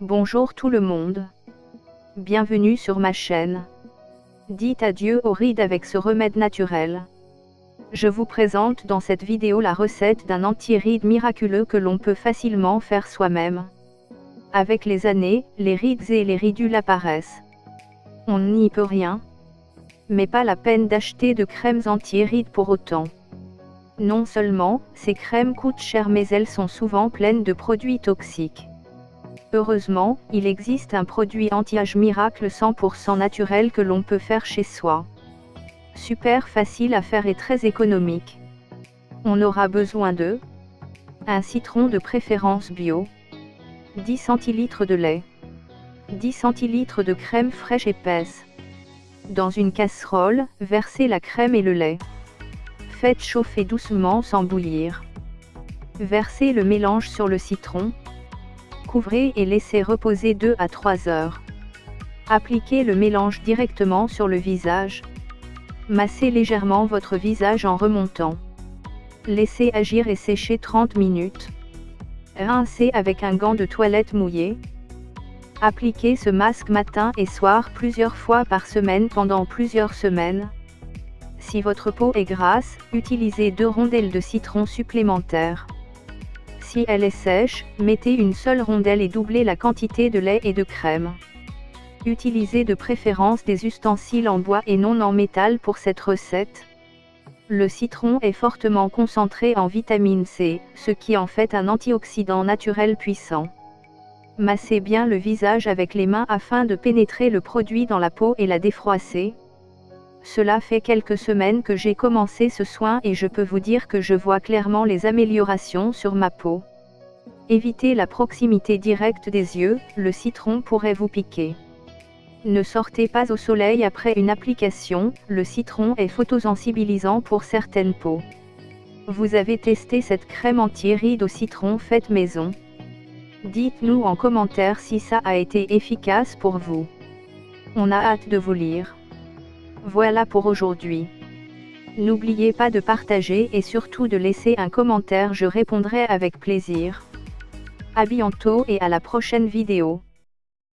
Bonjour tout le monde. Bienvenue sur ma chaîne. Dites adieu aux rides avec ce remède naturel. Je vous présente dans cette vidéo la recette d'un anti-ride miraculeux que l'on peut facilement faire soi-même. Avec les années, les rides et les ridules apparaissent. On n'y peut rien. Mais pas la peine d'acheter de crèmes anti-rides pour autant. Non seulement, ces crèmes coûtent cher mais elles sont souvent pleines de produits toxiques. Heureusement, il existe un produit anti-âge miracle 100% naturel que l'on peut faire chez soi. Super facile à faire et très économique. On aura besoin de un citron de préférence bio, 10 cl de lait, 10 cl de crème fraîche épaisse. Dans une casserole, versez la crème et le lait. Faites chauffer doucement sans bouillir. Versez le mélange sur le citron. Couvrez et laissez reposer 2 à 3 heures. Appliquez le mélange directement sur le visage. Massez légèrement votre visage en remontant. Laissez agir et sécher 30 minutes. Rincez avec un gant de toilette mouillé. Appliquez ce masque matin et soir plusieurs fois par semaine pendant plusieurs semaines. Si votre peau est grasse, utilisez deux rondelles de citron supplémentaires. Si elle est sèche, mettez une seule rondelle et doublez la quantité de lait et de crème. Utilisez de préférence des ustensiles en bois et non en métal pour cette recette. Le citron est fortement concentré en vitamine C, ce qui en fait un antioxydant naturel puissant. Massez bien le visage avec les mains afin de pénétrer le produit dans la peau et la défroisser. Cela fait quelques semaines que j'ai commencé ce soin et je peux vous dire que je vois clairement les améliorations sur ma peau. Évitez la proximité directe des yeux, le citron pourrait vous piquer. Ne sortez pas au soleil après une application, le citron est photosensibilisant pour certaines peaux. Vous avez testé cette crème anti-ride au citron faite maison Dites-nous en commentaire si ça a été efficace pour vous. On a hâte de vous lire. Voilà pour aujourd'hui. N'oubliez pas de partager et surtout de laisser un commentaire, je répondrai avec plaisir. A bientôt et à la prochaine vidéo.